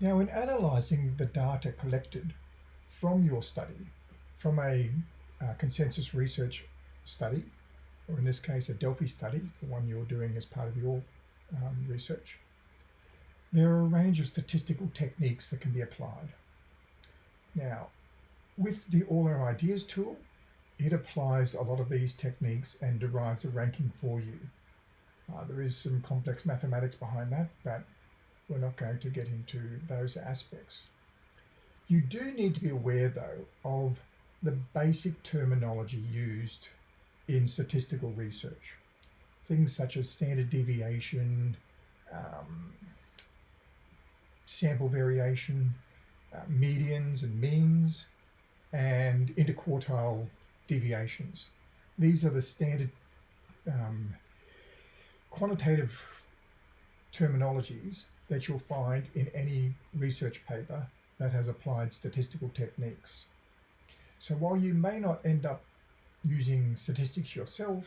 Now, in analysing the data collected from your study, from a uh, consensus research study, or in this case, a Delphi study, it's the one you're doing as part of your um, research, there are a range of statistical techniques that can be applied. Now, with the All Our Ideas tool, it applies a lot of these techniques and derives a ranking for you. Uh, there is some complex mathematics behind that, but we're not going to get into those aspects. You do need to be aware, though, of the basic terminology used in statistical research. Things such as standard deviation, um, sample variation, uh, medians and means, and interquartile deviations. These are the standard um, quantitative terminologies that you'll find in any research paper that has applied statistical techniques. So while you may not end up using statistics yourself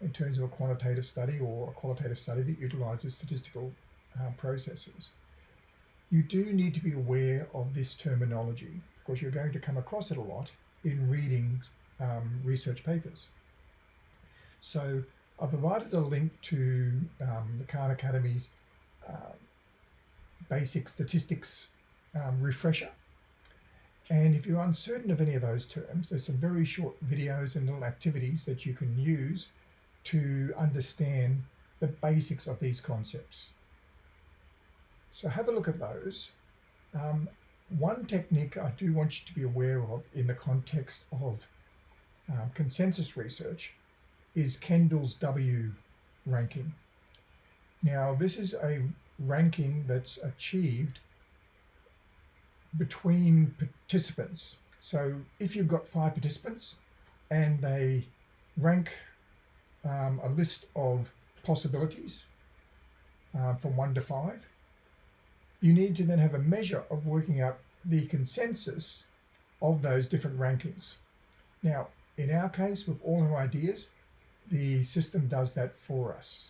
in terms of a quantitative study or a qualitative study that utilizes statistical uh, processes, you do need to be aware of this terminology because you're going to come across it a lot in reading um, research papers. So I provided a link to um, the Khan Academy's uh, basic statistics um, refresher. And if you're uncertain of any of those terms, there's some very short videos and little activities that you can use to understand the basics of these concepts. So have a look at those. Um, one technique I do want you to be aware of in the context of um, consensus research is Kendall's W ranking. Now, this is a ranking that's achieved between participants. So if you've got five participants and they rank um, a list of possibilities uh, from one to five, you need to then have a measure of working out the consensus of those different rankings. Now, in our case, with all our ideas, the system does that for us.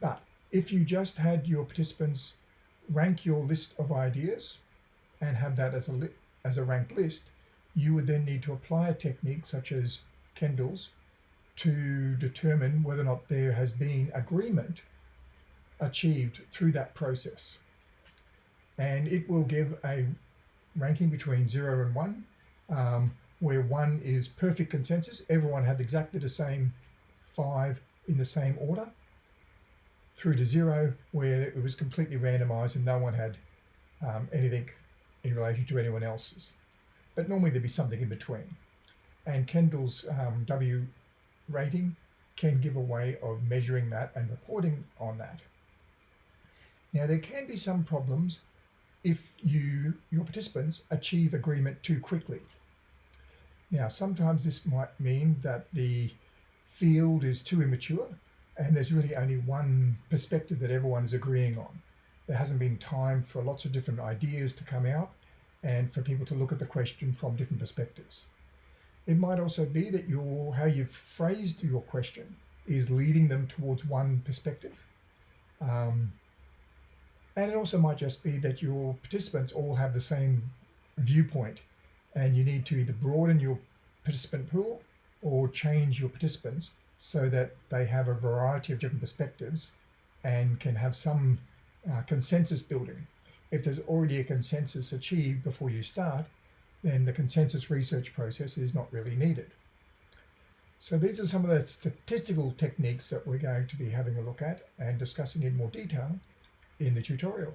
But if you just had your participants rank your list of ideas and have that as a, as a ranked list, you would then need to apply a technique such as Kendall's to determine whether or not there has been agreement achieved through that process. And it will give a ranking between zero and one, um, where one is perfect consensus. Everyone had exactly the same five in the same order through to zero where it was completely randomized and no one had um, anything in relation to anyone else's. But normally there'd be something in between. And Kendall's um, W rating can give a way of measuring that and reporting on that. Now there can be some problems if you your participants achieve agreement too quickly. Now sometimes this might mean that the field is too immature and there's really only one perspective that everyone is agreeing on. There hasn't been time for lots of different ideas to come out and for people to look at the question from different perspectives. It might also be that your how you've phrased your question is leading them towards one perspective. Um, and it also might just be that your participants all have the same viewpoint and you need to either broaden your participant pool or change your participants so that they have a variety of different perspectives and can have some uh, consensus building. If there's already a consensus achieved before you start, then the consensus research process is not really needed. So these are some of the statistical techniques that we're going to be having a look at and discussing in more detail in the tutorial.